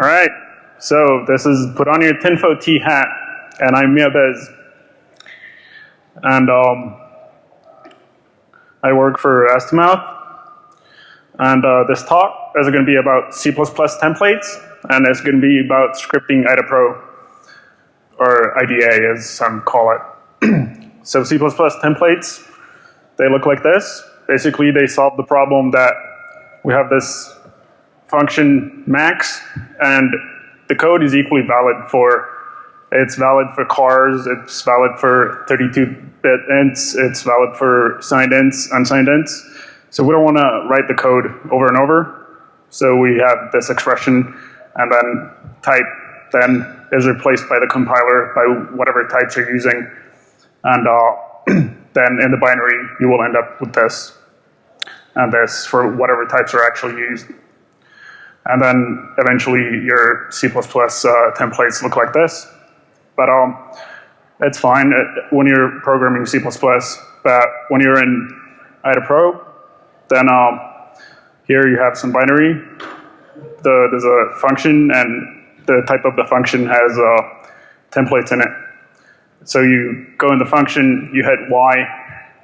All right, so this is put on your tinfo T hat, and I'm Miabez. And um, I work for Astimouth. And uh, this talk is going to be about C++ templates, and it's going to be about scripting IDA Pro or IDA as some call it. so C++ templates, they look like this. Basically, they solve the problem that we have this function max, and the code is equally valid for, it's valid for chars, it's valid for 32-bit ints, it's valid for signed ints, unsigned ints. So we don't want to write the code over and over. So we have this expression, and then type then is replaced by the compiler by whatever types you're using. And uh, then in the binary, you will end up with this and this for whatever types are actually used. And then eventually your C++ uh, templates look like this. But um, it's fine when you're programming C++, but when you're in IDA Pro, then um, here you have some binary. The, there's a function, and the type of the function has uh, templates in it. So you go in the function, you hit Y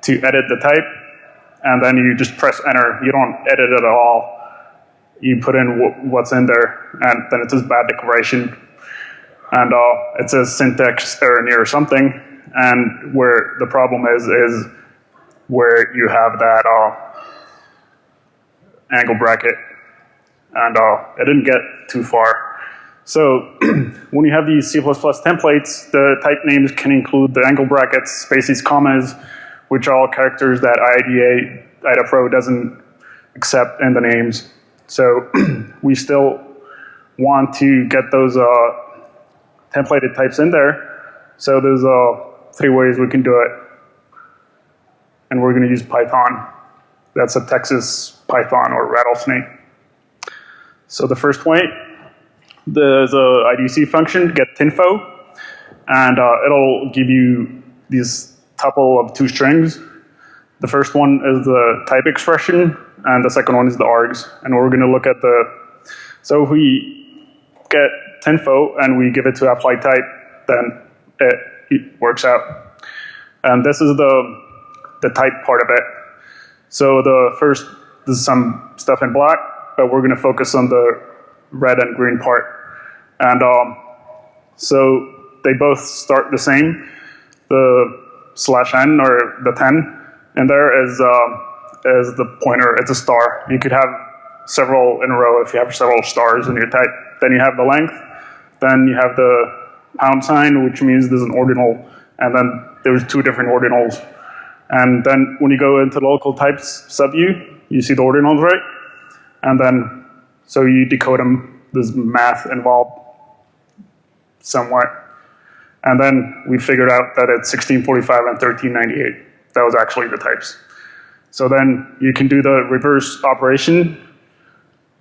to edit the type, and then you just press enter. You don't edit it at all you put in what's in there, and then it says bad declaration, and uh, it says syntax error near something, and where the problem is is where you have that uh, angle bracket, and uh, it didn't get too far. So when you have these C++ templates, the type names can include the angle brackets, spaces, commas, which are all characters that IDA, IDA Pro doesn't accept in the names. So we still want to get those uh, templated types in there. So there's uh, three ways we can do it. And we're going to use Python. That's a Texas Python or rattlesnake. So the first way, there's a IDC function, get tinfo, and uh, it'll give you these tuple of two strings. The first one is the type expression, and the second one is the args. And we're going to look at the, so if we get tinfo and we give it to apply type, then it, it works out. And this is the, the type part of it. So the first, this is some stuff in black, but we're going to focus on the red and green part. And um, so they both start the same. The slash n or the 10 in there is uh, as the pointer, it's a star. You could have several in a row if you have several stars in your type. Then you have the length. Then you have the pound sign, which means there's an ordinal. And then there's two different ordinals. And then when you go into local types subview, you see the ordinals, right? And then, so you decode them. There's math involved somewhat. And then we figured out that it's 1645 and 1398. That was actually the types. So then you can do the reverse operation,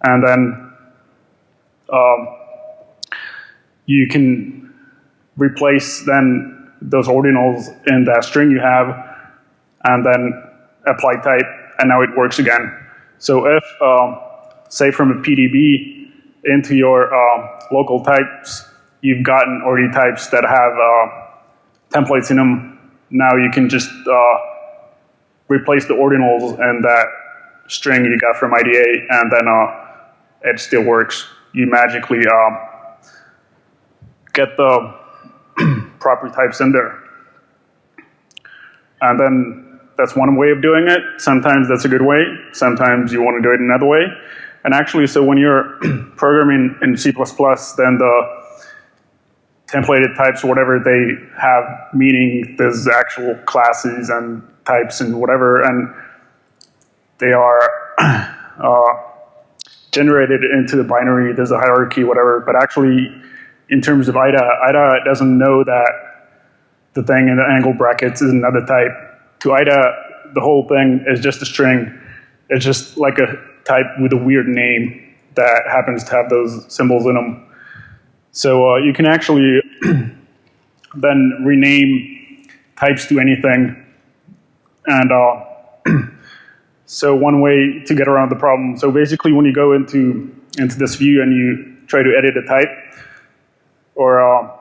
and then um, you can replace then those ordinals in that string you have, and then apply type, and now it works again. So if, um, say from a PDB into your um, local types, you've gotten already types that have uh, templates in them, now you can just uh, replace the ordinals and that string you got from IDA, and then uh, it still works. You magically um, get the property types in there. And then that's one way of doing it. Sometimes that's a good way. Sometimes you want to do it another way. And actually, so when you're programming in C++, then the templated types, whatever they have meaning, there's actual classes and types and whatever, and they are uh, generated into the binary. There's a hierarchy, whatever. But actually, in terms of IDA, IDA doesn't know that the thing in the angle brackets is another type. To IDA, the whole thing is just a string. It's just like a type with a weird name that happens to have those symbols in them. So uh, you can actually then rename types to anything. And uh, so one way to get around the problem, so basically when you go into, into this view and you try to edit a type, or uh,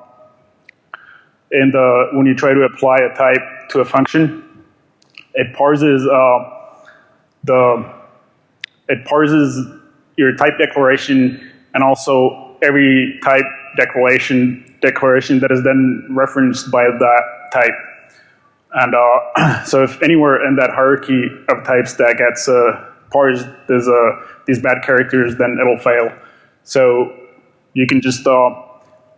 in the when you try to apply a type to a function, it parses uh, the it parses your type declaration and also every type declaration declaration that is then referenced by that type. And uh, so if anywhere in that hierarchy of types that gets uh, parsed, there's uh, these bad characters, then it'll fail. So you can just, uh,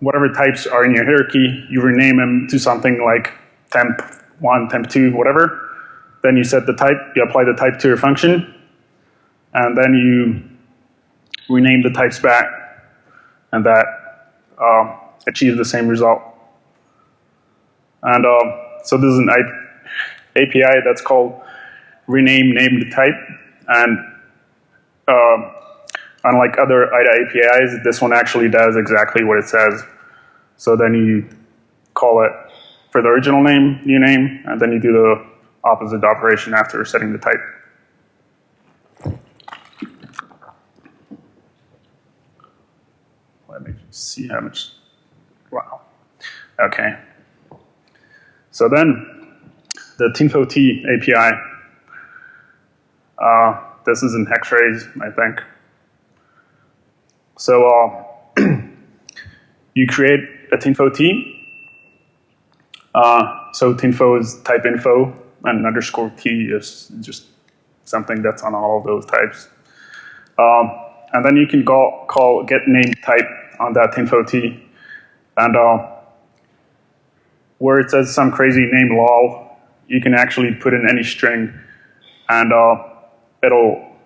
whatever types are in your hierarchy, you rename them to something like temp1, temp2, whatever. Then you set the type, you apply the type to your function, and then you rename the types back, and that uh, achieves the same result. And uh, so this is an API that's called rename named type, and uh, unlike other IDA APIs, this one actually does exactly what it says. So then you call it for the original name, new name, and then you do the opposite operation after setting the type. Let me see how much, wow. Okay. So then the Tinfo-T API, uh, this is in Hex-Rays, I think. So uh, you create a Tinfo-T. Uh, so Tinfo is type info, and underscore T is just something that's on all of those types. Um, and then you can go, call get name type on that Tinfo-T. And uh, where it says some crazy name lol, you can actually put in any string, and uh, it'll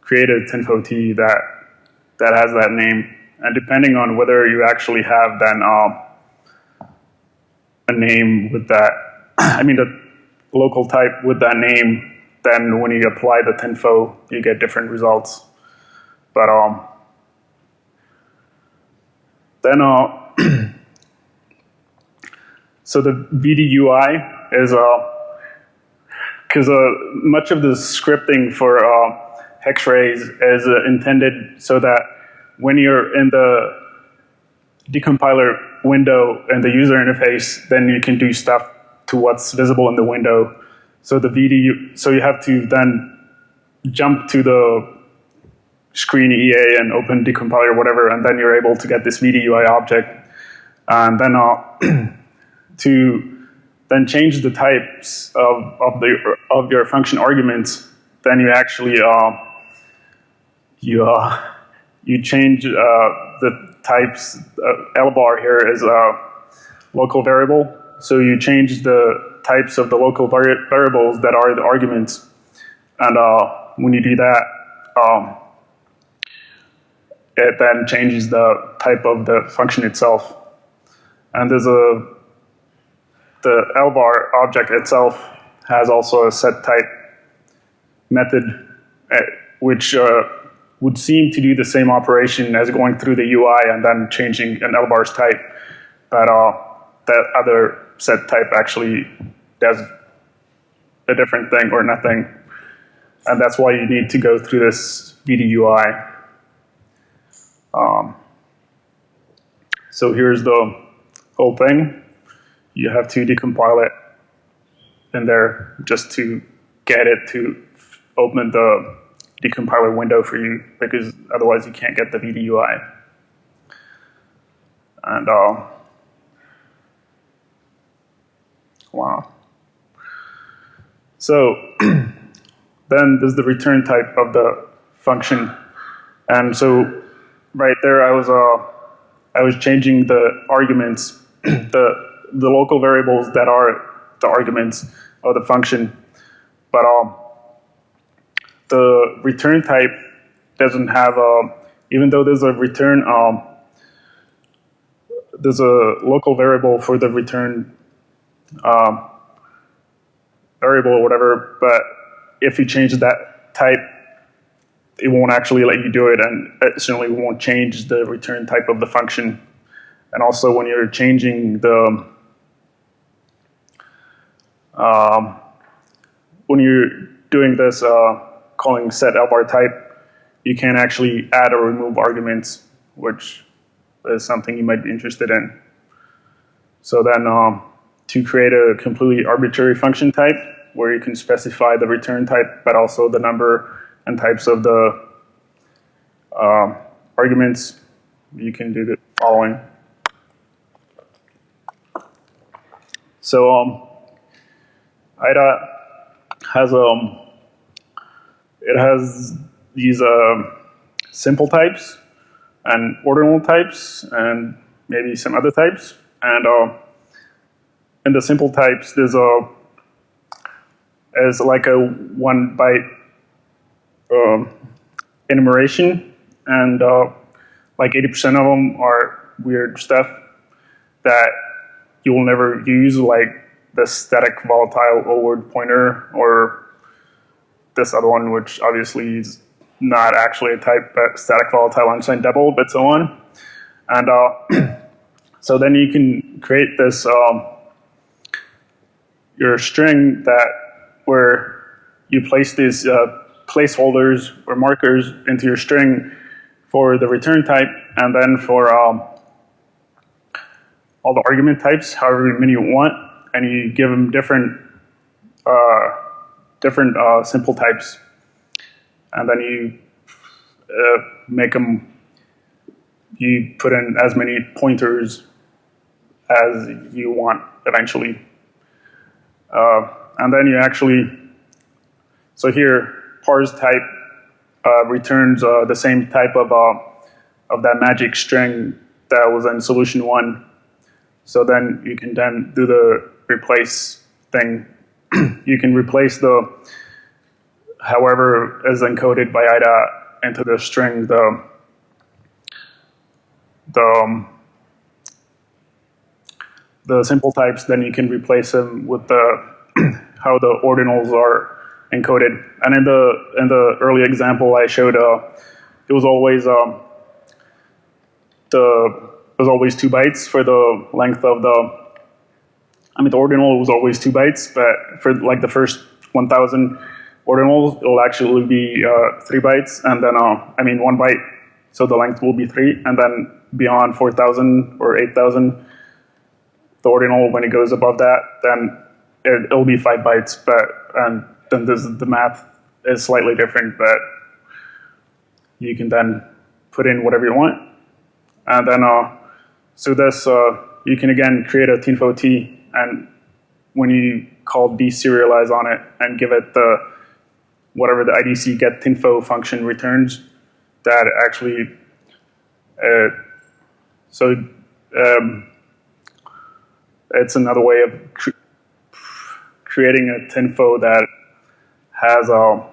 create a Tinfo-T that that has that name. And depending on whether you actually have then um, a name with that, I mean the local type with that name, then when you apply the tinfo, you get different results. But um, then uh, so the VDUI is uh, because uh, much of the scripting for uh, Hex-Rays is uh, intended so that when you're in the decompiler window and the user interface, then you can do stuff to what's visible in the window. So the VD, so you have to then jump to the screen EA and open decompiler or whatever, and then you're able to get this VDUI object. And then uh, to then change the types of, of, the, of your function arguments, then you actually uh, you uh, you change uh, the types. Uh, lvar here is a local variable, so you change the types of the local vari variables that are the arguments, and uh, when you do that, um, it then changes the type of the function itself. And there's a the lvar object itself has also a set type method, uh, which uh, would seem to do the same operation as going through the UI and then changing an lvar's type. But uh, that other set type actually does a different thing or nothing. And that's why you need to go through this VDUI. Um, so here's the whole thing. You have to decompile it in there just to get it to open the decompiler window for you because otherwise you can't get the VDUI. And uh, wow. So then there's the return type of the function. And so right there I was uh, I was changing the arguments, the the local variables that are the arguments of the function. But um, the return type doesn't have a, even though there's a return, um, there's a local variable for the return um, variable or whatever, but if you change that type, it won't actually let you do it, and it certainly won't change the return type of the function. And also when you're changing the, um, when you're doing this, uh, calling set lvar type, you can actually add or remove arguments which is something you might be interested in. So then um, to create a completely arbitrary function type where you can specify the return type, but also the number and types of the uh, arguments, you can do the following. So um, IDA has um, it has these uh, simple types and ordinal types and maybe some other types. And uh, in the simple types, there's a is like a one byte um, enumeration, and uh, like 80% of them are weird stuff that you will never use, like the static volatile O word pointer or this other one, which obviously is not actually a type, but static volatile unsigned double, but so on. And uh, so then you can create this um, your string that where you place these uh, placeholders or markers into your string for the return type, and then for um, all the argument types, however many you want, and you give them different uh, different uh, simple types, and then you uh, make them. You put in as many pointers as you want eventually. Uh, and then you actually, so here, parse type uh, returns uh, the same type of, uh, of that magic string that was in solution one. So then you can then do the replace thing. you can replace the, however is encoded by IDA into the string, the, the um, the simple types, then you can replace them with the how the ordinals are encoded. And in the in the early example I showed, uh, it was always um, the it was always two bytes for the length of the. I mean, the ordinal was always two bytes, but for like the first 1,000 ordinals, it will actually be uh, three bytes, and then uh, I mean one byte, so the length will be three, and then beyond 4,000 or 8,000 the ordinal, when it goes above that, then it, will be five bytes, but and then the math is slightly different, but you can then put in whatever you want. And then, uh, so this, uh, you can again create a tinfo t, and when you call deserialize on it and give it the whatever the IDC get tinfo function returns, that actually, uh, so um, it's another way of cr creating a tinfo that has a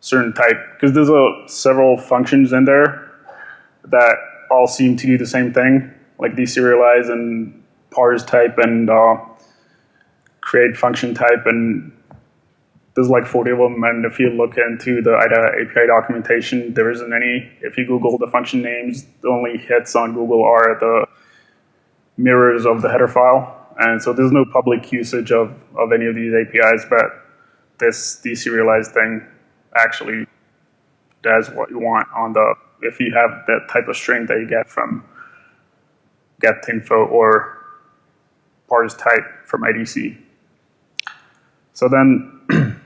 certain type, because there's a, several functions in there that all seem to do the same thing, like deserialize and parse type and uh, create function type, and there's like 40 of them, and if you look into the IDA API documentation, there isn't any. If you Google the function names, the only hits on Google are the mirrors of the header file. And so there's no public usage of, of any of these APIs, but this deserialized thing actually does what you want on the, if you have that type of string that you get from getinfo or parse type from IDC. So then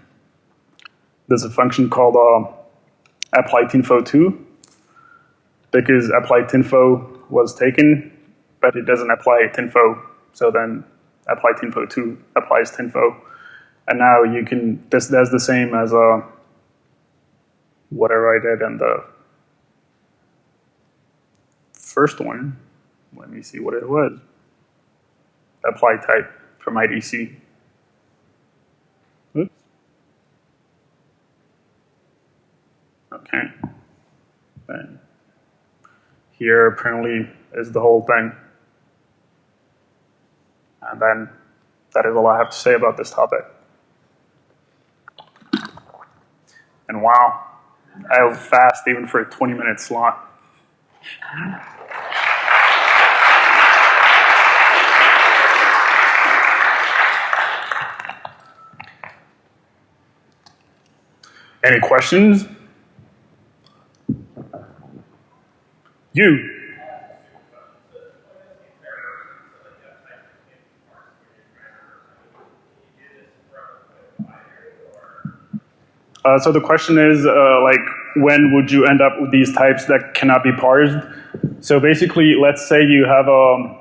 there's a function called uh, apply tinfo2 because apply tinfo was taken, but it doesn't apply tinfo so then apply tinfo 2 applies tinfo. And now you can, this does the same as a, uh, whatever I did in the first one. Let me see what it was. Apply type from IDC. Oops. Okay. Then here apparently is the whole thing. And then that is all I have to say about this topic. And wow, I was fast even for a 20 minute slot. Any questions? You. Uh, so the question is, uh, like, when would you end up with these types that cannot be parsed? So basically, let's say you have a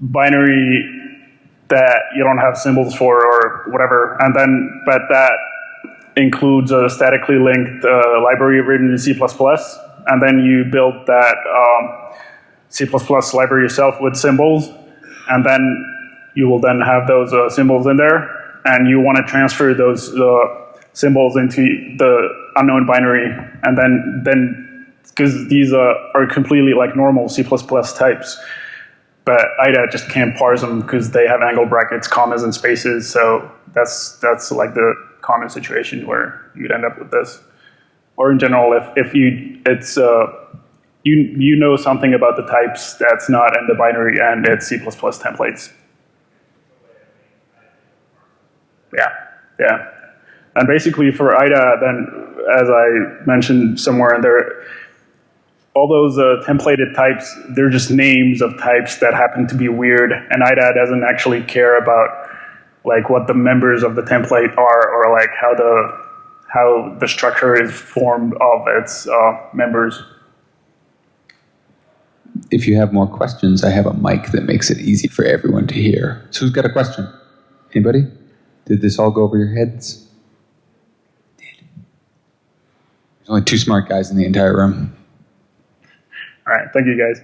binary that you don't have symbols for or whatever, and then, but that includes a statically linked uh, library written in C++, and then you build that um, C++ library yourself with symbols, and then you will then have those uh, symbols in there, and you want to transfer those uh, symbols into the unknown binary, and then then because these uh, are completely like normal C++ types, but IDA just can't parse them because they have angle brackets, commas, and spaces. So that's that's like the common situation where you'd end up with this. Or in general, if if you it's uh, you you know something about the types that's not in the binary and it's C++ templates. Yeah, yeah. And basically for IDA, then, as I mentioned somewhere in there, all those uh, templated types, they're just names of types that happen to be weird, and IDA doesn't actually care about like what the members of the template are or like how the how the structure is formed of its uh, members. If you have more questions, I have a mic that makes it easy for everyone to hear. So who's got a question? Anybody? Did this all go over your heads? There's only two smart guys in the entire room. All right, thank you guys.